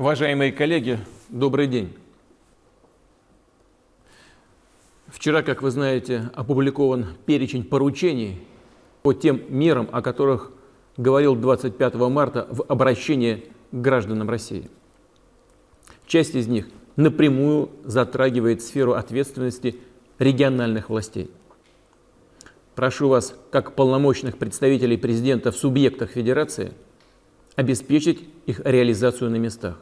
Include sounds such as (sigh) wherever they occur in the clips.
Уважаемые коллеги, добрый день. Вчера, как вы знаете, опубликован перечень поручений по тем мерам, о которых говорил 25 марта в обращении к гражданам России. Часть из них напрямую затрагивает сферу ответственности региональных властей. Прошу вас, как полномочных представителей президента в субъектах Федерации, обеспечить их реализацию на местах.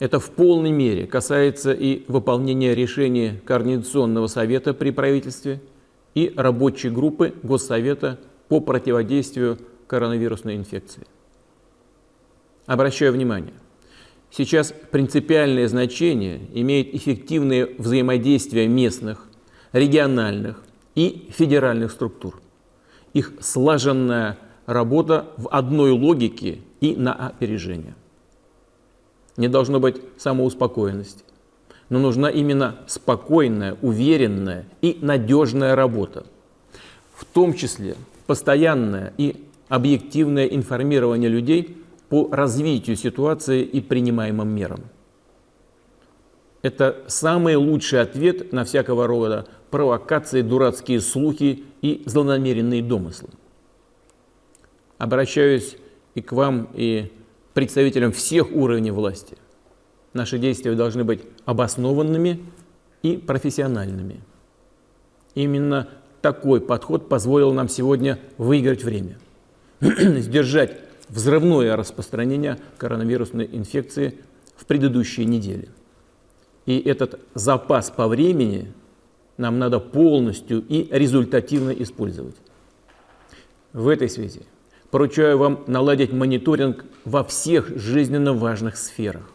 Это в полной мере касается и выполнения решения Координационного совета при правительстве и рабочей группы Госсовета по противодействию коронавирусной инфекции. Обращаю внимание, сейчас принципиальное значение имеет эффективное взаимодействие местных, региональных и федеральных структур. Их слаженная работа в одной логике и на опережение не должно быть самоуспокоенности. Но нужна именно спокойная, уверенная и надежная работа. В том числе постоянное и объективное информирование людей по развитию ситуации и принимаемым мерам. Это самый лучший ответ на всякого рода провокации, дурацкие слухи и злонамеренные домыслы. Обращаюсь и к вам, и представителям всех уровней власти. Наши действия должны быть обоснованными и профессиональными. Именно такой подход позволил нам сегодня выиграть время, (clears throat) сдержать взрывное распространение коронавирусной инфекции в предыдущие недели. И этот запас по времени нам надо полностью и результативно использовать. В этой связи Поручаю вам наладить мониторинг во всех жизненно важных сферах.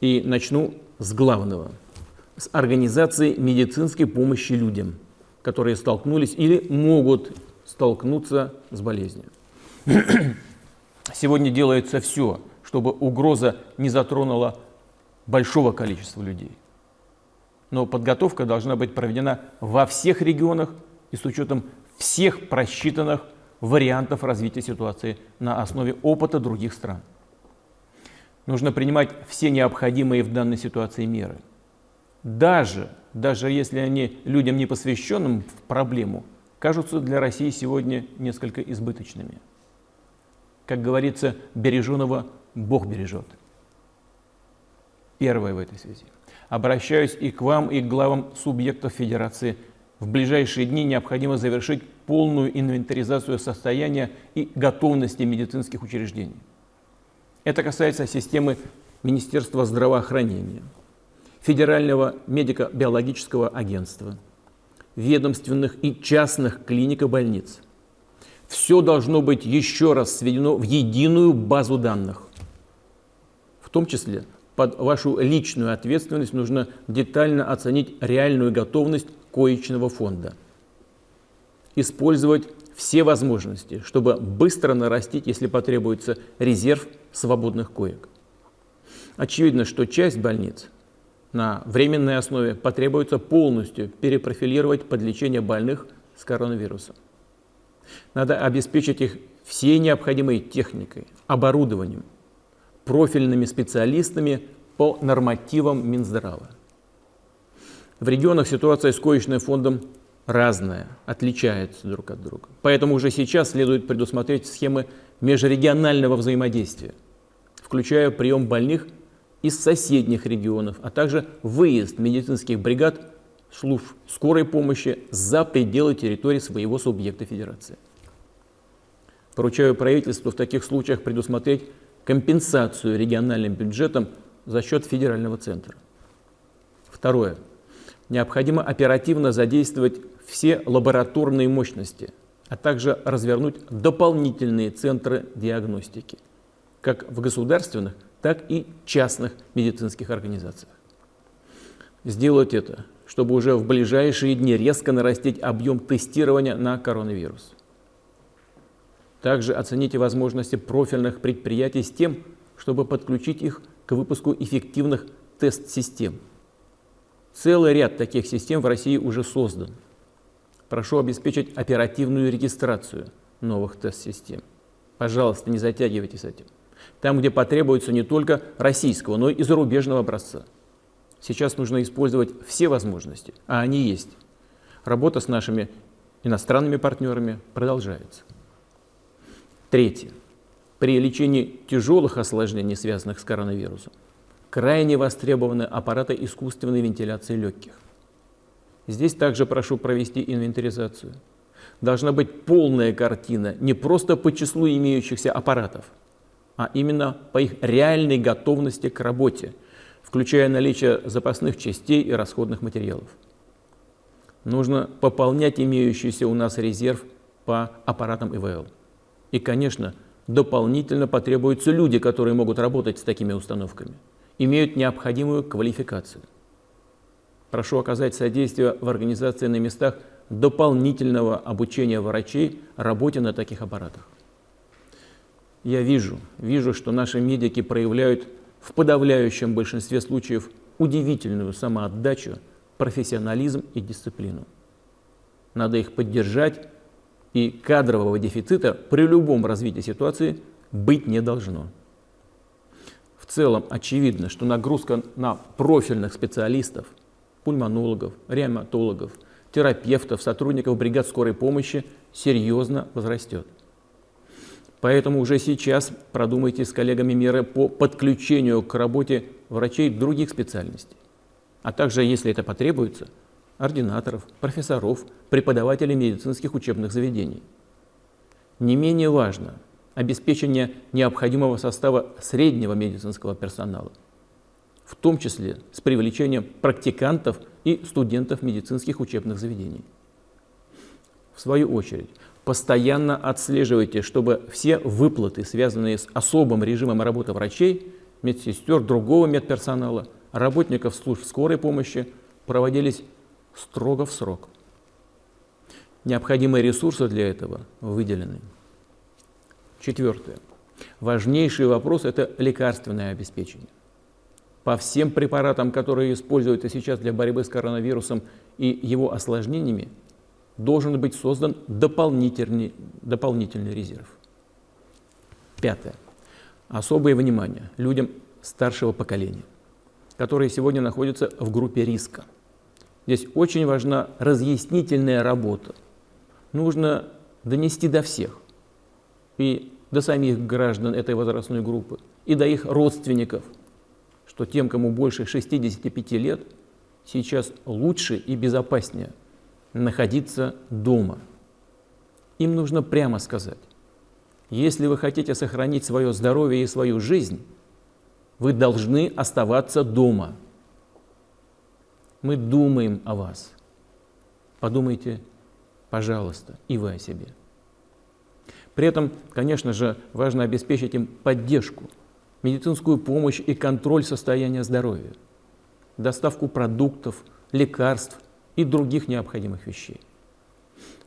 И начну с главного, с организации медицинской помощи людям, которые столкнулись или могут столкнуться с болезнью. (clears throat) Сегодня делается все, чтобы угроза не затронула большого количества людей. Но подготовка должна быть проведена во всех регионах и с учетом всех просчитанных вариантов развития ситуации на основе опыта других стран. Нужно принимать все необходимые в данной ситуации меры. Даже, даже если они людям не посвященным в проблему, кажутся для России сегодня несколько избыточными. Как говорится, береженого Бог бережет. Первое в этой связи. Обращаюсь и к вам, и к главам субъектов Федерации в ближайшие дни необходимо завершить полную инвентаризацию состояния и готовности медицинских учреждений. Это касается системы Министерства здравоохранения, Федерального медико-биологического агентства, ведомственных и частных клиник и больниц. Все должно быть еще раз сведено в единую базу данных. В том числе под вашу личную ответственность нужно детально оценить реальную готовность коечного фонда. Использовать все возможности, чтобы быстро нарастить, если потребуется, резерв свободных коек. Очевидно, что часть больниц на временной основе потребуется полностью перепрофилировать под лечение больных с коронавирусом. Надо обеспечить их всей необходимой техникой, оборудованием, профильными специалистами по нормативам Минздрава. В регионах ситуация с коечным фондом разная, отличается друг от друга. Поэтому уже сейчас следует предусмотреть схемы межрегионального взаимодействия, включая прием больных из соседних регионов, а также выезд медицинских бригад служб скорой помощи за пределы территории своего субъекта федерации. Поручаю правительству в таких случаях предусмотреть компенсацию региональным бюджетам за счет федерального центра. Второе необходимо оперативно задействовать все лабораторные мощности, а также развернуть дополнительные центры диагностики, как в государственных, так и частных медицинских организациях. Сделать это, чтобы уже в ближайшие дни резко нарастить объем тестирования на коронавирус. Также оцените возможности профильных предприятий с тем, чтобы подключить их к выпуску эффективных тест-систем – Целый ряд таких систем в России уже создан. Прошу обеспечить оперативную регистрацию новых тест-систем. Пожалуйста, не затягивайте с этим. Там, где потребуется не только российского, но и зарубежного образца. Сейчас нужно использовать все возможности, а они есть. Работа с нашими иностранными партнерами продолжается. Третье. При лечении тяжелых осложнений, связанных с коронавирусом, крайне востребованы аппараты искусственной вентиляции легких. Здесь также прошу провести инвентаризацию. Должна быть полная картина не просто по числу имеющихся аппаратов, а именно по их реальной готовности к работе, включая наличие запасных частей и расходных материалов. Нужно пополнять имеющийся у нас резерв по аппаратам ИВЛ. И, конечно, дополнительно потребуются люди, которые могут работать с такими установками, имеют необходимую квалификацию. Прошу оказать содействие в организации на местах дополнительного обучения врачей работе на таких аппаратах. Я вижу, вижу, что наши медики проявляют в подавляющем большинстве случаев удивительную самоотдачу, профессионализм и дисциплину. Надо их поддержать, и кадрового дефицита при любом развитии ситуации быть не должно. Целом очевидно, что нагрузка на профильных специалистов, пульмонологов, реаниматологов, терапевтов, сотрудников бригад скорой помощи серьезно возрастет. Поэтому уже сейчас продумайте с коллегами меры по подключению к работе врачей других специальностей, а также, если это потребуется, ординаторов, профессоров, преподавателей медицинских учебных заведений. Не менее важно обеспечение необходимого состава среднего медицинского персонала, в том числе с привлечением практикантов и студентов медицинских учебных заведений. В свою очередь, постоянно отслеживайте, чтобы все выплаты, связанные с особым режимом работы врачей, медсестер, другого медперсонала, работников служб скорой помощи проводились строго в срок. Необходимые ресурсы для этого выделены. Четвертое. Важнейший вопрос – это лекарственное обеспечение. По всем препаратам, которые используются сейчас для борьбы с коронавирусом и его осложнениями, должен быть создан дополнительный, дополнительный резерв. Пятое. Особое внимание людям старшего поколения, которые сегодня находятся в группе риска. Здесь очень важна разъяснительная работа. Нужно донести до всех, и до самих граждан этой возрастной группы, и до их родственников, что тем, кому больше 65 лет, сейчас лучше и безопаснее – находиться дома. Им нужно прямо сказать, если вы хотите сохранить свое здоровье и свою жизнь, вы должны оставаться дома. Мы думаем о вас. Подумайте, пожалуйста, и вы о себе. При этом, конечно же, важно обеспечить им поддержку, медицинскую помощь и контроль состояния здоровья, доставку продуктов, лекарств, и других необходимых вещей.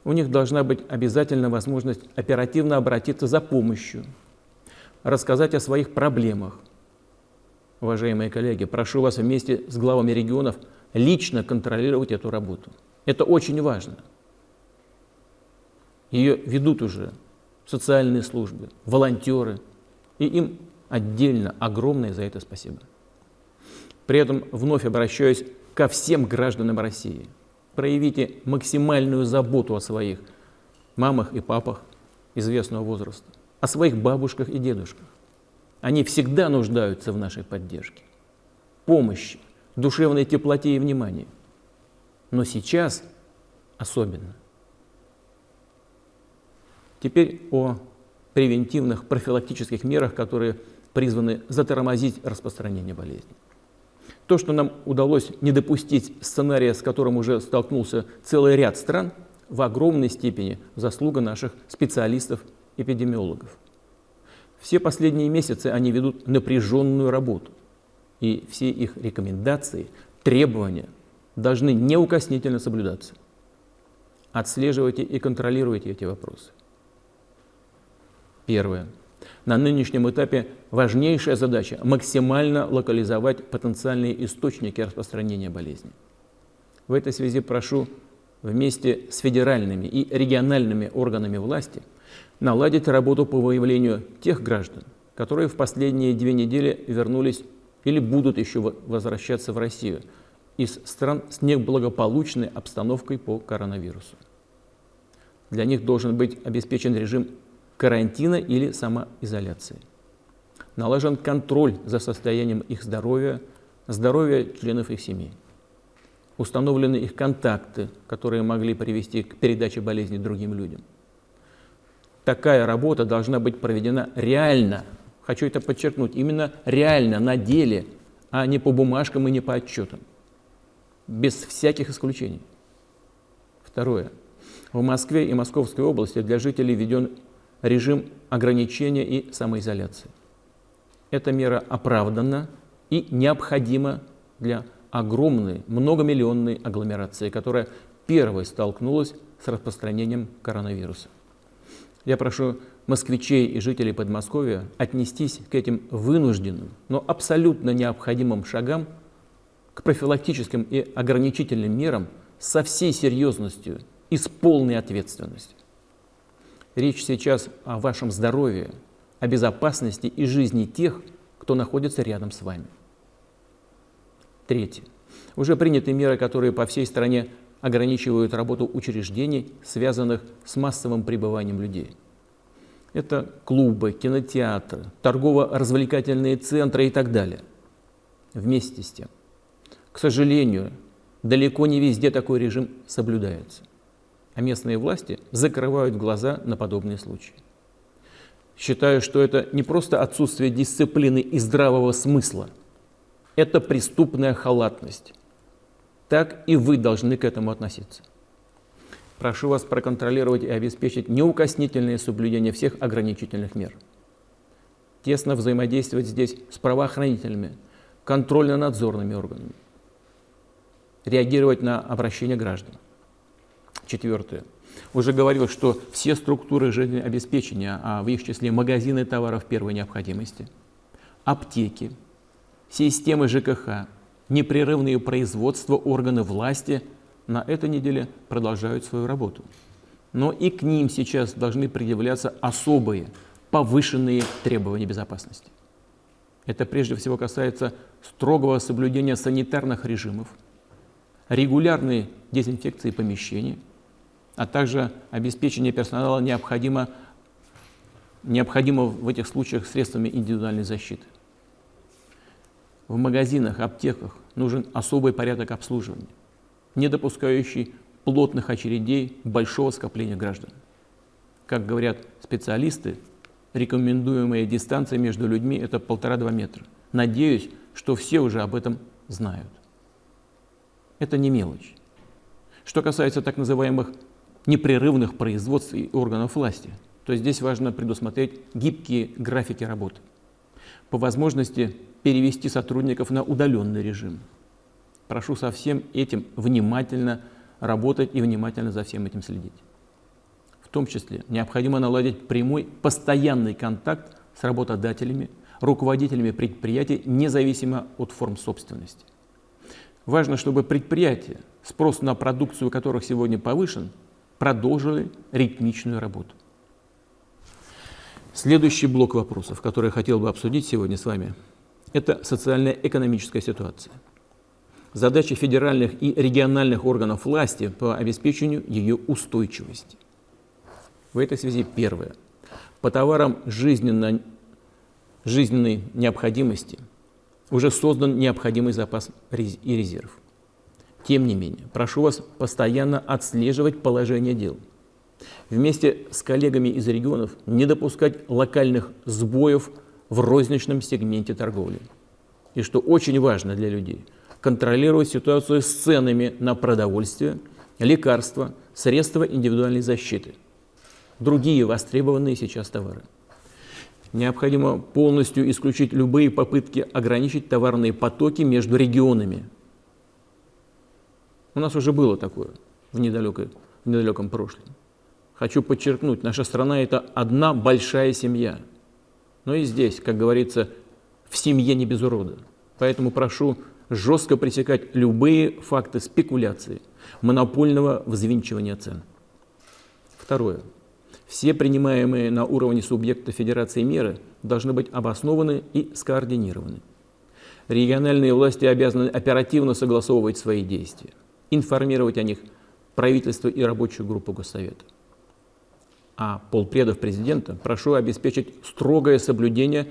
У них должна быть обязательно возможность оперативно обратиться за помощью, рассказать о своих проблемах. Уважаемые коллеги, прошу вас вместе с главами регионов лично контролировать эту работу. Это очень важно. Ее ведут уже социальные службы, волонтеры, и им отдельно огромное за это спасибо. При этом вновь обращаюсь ко всем гражданам России – проявите максимальную заботу о своих мамах и папах известного возраста, о своих бабушках и дедушках. Они всегда нуждаются в нашей поддержке, помощи, душевной теплоте и внимании. Но сейчас особенно. Теперь о превентивных профилактических мерах, которые призваны затормозить распространение болезни. То, что нам удалось не допустить сценария, с которым уже столкнулся целый ряд стран, в огромной степени заслуга наших специалистов-эпидемиологов. Все последние месяцы они ведут напряженную работу, и все их рекомендации, требования должны неукоснительно соблюдаться. Отслеживайте и контролируйте эти вопросы. Первое. На нынешнем этапе важнейшая задача – максимально локализовать потенциальные источники распространения болезни. В этой связи прошу вместе с федеральными и региональными органами власти наладить работу по выявлению тех граждан, которые в последние две недели вернулись или будут еще возвращаться в Россию из стран с неблагополучной обстановкой по коронавирусу. Для них должен быть обеспечен режим карантина или самоизоляции. Налажен контроль за состоянием их здоровья, здоровья членов их семьи. Установлены их контакты, которые могли привести к передаче болезни другим людям. Такая работа должна быть проведена реально. Хочу это подчеркнуть, именно реально, на деле, а не по бумажкам и не по отчетам. Без всяких исключений. Второе. В Москве и Московской области для жителей введен режим ограничения и самоизоляции. Эта мера оправдана и необходима для огромной, многомиллионной агломерации, которая первой столкнулась с распространением коронавируса. Я прошу москвичей и жителей Подмосковья отнестись к этим вынужденным, но абсолютно необходимым шагам, к профилактическим и ограничительным мерам со всей серьезностью и с полной ответственностью. Речь сейчас о вашем здоровье, о безопасности и жизни тех, кто находится рядом с вами. Третье. Уже приняты меры, которые по всей стране ограничивают работу учреждений, связанных с массовым пребыванием людей. Это клубы, кинотеатры, торгово-развлекательные центры и так далее. Вместе с тем, к сожалению, далеко не везде такой режим соблюдается. А местные власти закрывают глаза на подобные случаи. Считаю, что это не просто отсутствие дисциплины и здравого смысла, это преступная халатность. Так и вы должны к этому относиться. Прошу вас проконтролировать и обеспечить неукоснительное соблюдение всех ограничительных мер. Тесно взаимодействовать здесь с правоохранительными, контрольно-надзорными органами. Реагировать на обращения граждан. Четвертое. Уже говорил, что все структуры жизнеобеспечения, а в их числе магазины товаров первой необходимости, аптеки, системы ЖКХ, непрерывные производства, органы власти на этой неделе продолжают свою работу. Но и к ним сейчас должны предъявляться особые, повышенные требования безопасности. Это прежде всего касается строгого соблюдения санитарных режимов, регулярной дезинфекции помещений, а также обеспечения персонала необходимо, необходимо в этих случаях средствами индивидуальной защиты. В магазинах, аптеках нужен особый порядок обслуживания, не допускающий плотных очередей большого скопления граждан. Как говорят специалисты, рекомендуемая дистанция между людьми – это полтора-два метра. Надеюсь, что все уже об этом знают. Это не мелочь. Что касается так называемых непрерывных производств и органов власти, то здесь важно предусмотреть гибкие графики работы. По возможности перевести сотрудников на удаленный режим. Прошу со всем этим внимательно работать и внимательно за всем этим следить. В том числе необходимо наладить прямой, постоянный контакт с работодателями, руководителями предприятий, независимо от форм собственности. Важно, чтобы предприятия, спрос на продукцию которых сегодня повышен, продолжили ритмичную работу. Следующий блок вопросов, который я хотел бы обсудить сегодня с вами – это социально-экономическая ситуация. Задача федеральных и региональных органов власти по обеспечению ее устойчивости. В этой связи первое. По товарам жизненно, жизненной необходимости уже создан необходимый запас и резерв. Тем не менее, прошу вас постоянно отслеживать положение дел. Вместе с коллегами из регионов не допускать локальных сбоев в розничном сегменте торговли. И что очень важно для людей, контролировать ситуацию с ценами на продовольствие, лекарства, средства индивидуальной защиты, другие востребованные сейчас товары. Необходимо полностью исключить любые попытки ограничить товарные потоки между регионами. У нас уже было такое в, недалекой, в недалеком прошлом. Хочу подчеркнуть, наша страна – это одна большая семья – но и здесь, как говорится, в семье не без урода. Поэтому прошу жестко пресекать любые факты спекуляции, монопольного взвинчивания цен. Второе. Все принимаемые на уровне субъекта Федерации меры должны быть обоснованы и скоординированы. Региональные власти обязаны оперативно согласовывать свои действия, информировать о них правительство и рабочую группу Госсовета. А полпредов президента прошу обеспечить строгое соблюдение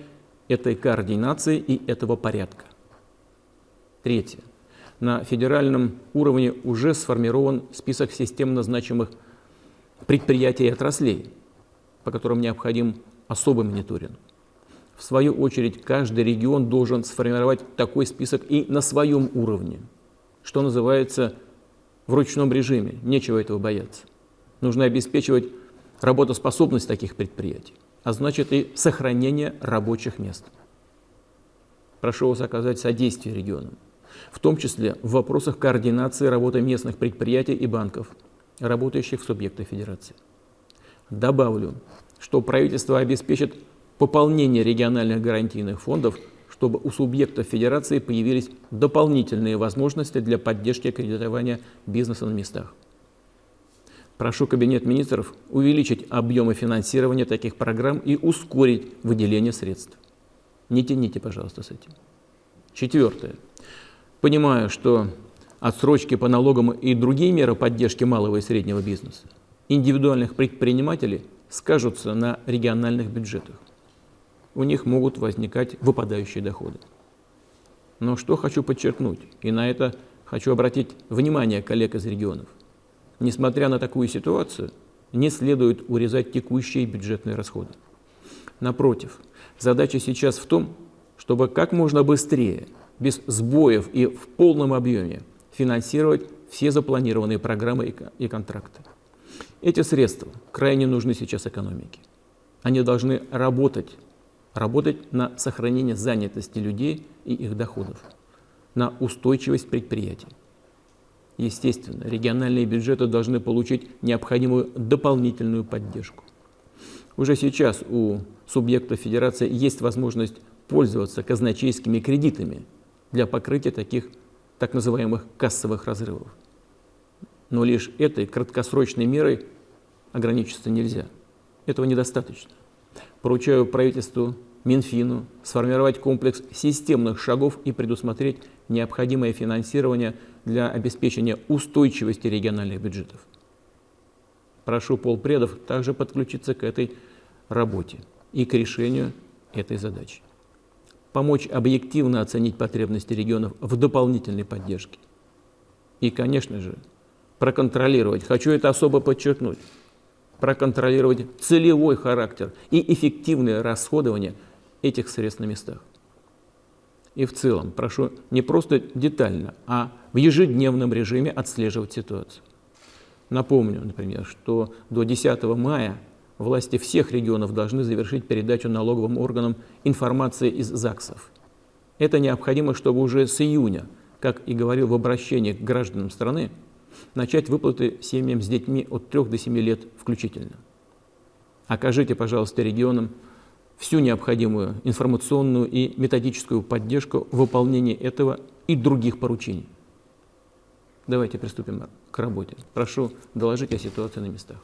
этой координации и этого порядка. Третье. На федеральном уровне уже сформирован список системно значимых предприятий и отраслей, по которым необходим особый мониторинг. В свою очередь, каждый регион должен сформировать такой список и на своем уровне, что называется в ручном режиме, нечего этого бояться. Нужно обеспечивать работоспособность таких предприятий, а значит и сохранение рабочих мест. Прошу вас оказать содействие регионам, в том числе в вопросах координации работы местных предприятий и банков, работающих в субъектах Федерации. Добавлю, что правительство обеспечит пополнение региональных гарантийных фондов, чтобы у субъектов Федерации появились дополнительные возможности для поддержки кредитования бизнеса на местах. Прошу Кабинет министров увеличить объемы финансирования таких программ и ускорить выделение средств. Не тяните, пожалуйста, с этим. Четвертое. Понимаю, что отсрочки по налогам и другие меры поддержки малого и среднего бизнеса индивидуальных предпринимателей скажутся на региональных бюджетах у них могут возникать выпадающие доходы. Но что хочу подчеркнуть, и на это хочу обратить внимание коллег из регионов. Несмотря на такую ситуацию, не следует урезать текущие бюджетные расходы. Напротив, задача сейчас в том, чтобы как можно быстрее, без сбоев и в полном объеме финансировать все запланированные программы и контракты. Эти средства крайне нужны сейчас экономике. Они должны работать работать на сохранение занятости людей и их доходов, на устойчивость предприятий. Естественно, региональные бюджеты должны получить необходимую дополнительную поддержку. Уже сейчас у субъектов федерации есть возможность пользоваться казначейскими кредитами для покрытия таких так называемых кассовых разрывов. Но лишь этой краткосрочной мерой ограничиться нельзя. Этого недостаточно поручаю правительству Минфину сформировать комплекс системных шагов и предусмотреть необходимое финансирование для обеспечения устойчивости региональных бюджетов. Прошу полпредов также подключиться к этой работе и к решению этой задачи. Помочь объективно оценить потребности регионов в дополнительной поддержке. И, конечно же, проконтролировать, хочу это особо подчеркнуть, проконтролировать целевой характер и эффективное расходование этих средств на местах. И в целом прошу не просто детально, а в ежедневном режиме отслеживать ситуацию. Напомню, например, что до 10 мая власти всех регионов должны завершить передачу налоговым органам информации из ЗАГСов. Это необходимо, чтобы уже с июня, как и говорил в обращении к гражданам страны, начать выплаты семьям с детьми от 3 до 7 лет включительно. Окажите, пожалуйста, регионам всю необходимую информационную и методическую поддержку в выполнении этого и других поручений. Давайте приступим к работе. Прошу доложить о ситуации на местах.